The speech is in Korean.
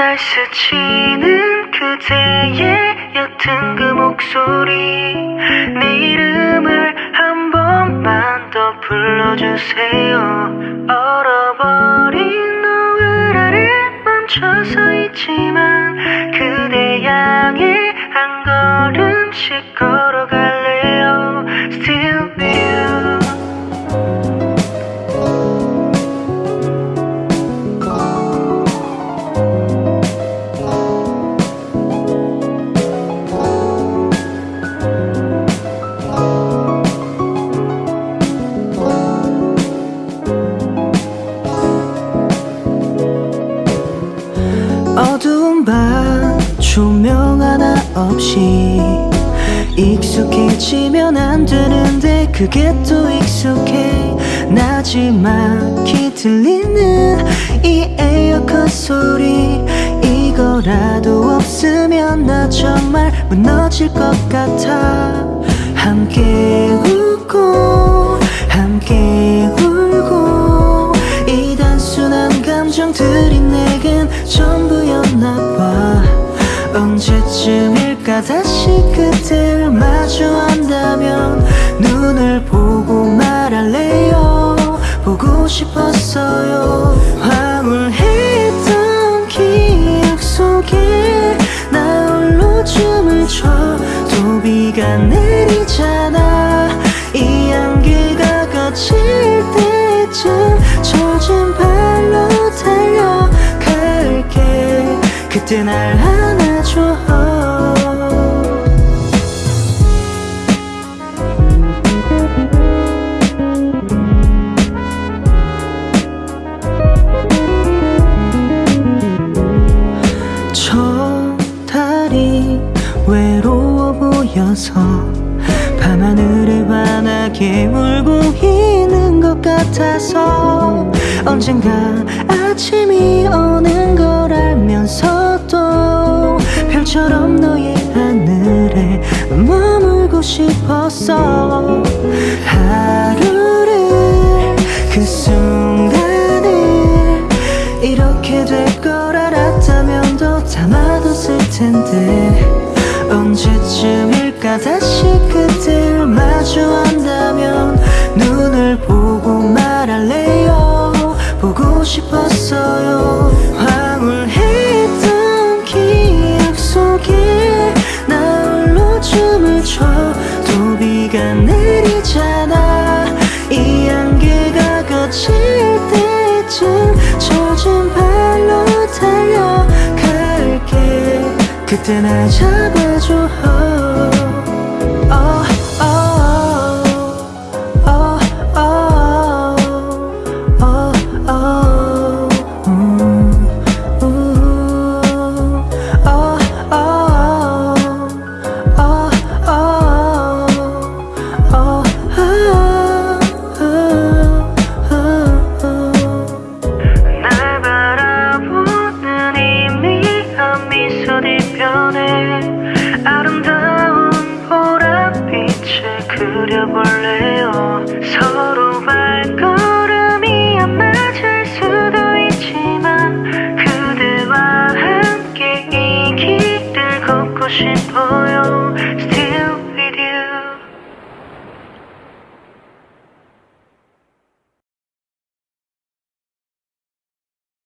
날 스치는 그대의 옅은 그 목소리. 내 이름을 한 번만 더 불러주세요. 얼어버린 노을 아래 멈춰서 있지만 어두운 밤 조명 하나 없이 익숙해지면 안 되는데 그게 또 익숙해. 나지막히 들리는 이 에어컨 소리 이거라도 없으면 나 정말 무너질 것 같아. 함께 웃고 함께 울고 이 단순한 감정들이 내겐 다시 그대를 마주한다면 눈을 보고 말할래요? 보고 싶었어요. 황홀했던 기억 속에 나 홀로 춤을 춰도 비가 내리잖아. 이 향기가 거칠 때쯤 젖은 발로 달려갈게. 그때 날 안아줘 환하게 울고 있는 것 같아서 언젠가 아침이 오는 걸 알면서도 별처럼 너의 하늘에 머물고 싶었어 하루를 그 순간을 이렇게 될 걸 알았다면 더 담아뒀을 텐데 언제쯤일까 다시 그대 비가 내리잖아. 이 향기가 거칠 때쯤 젖은 발로 달려갈게. 그때 날 잡아줘 그려볼래요? 서로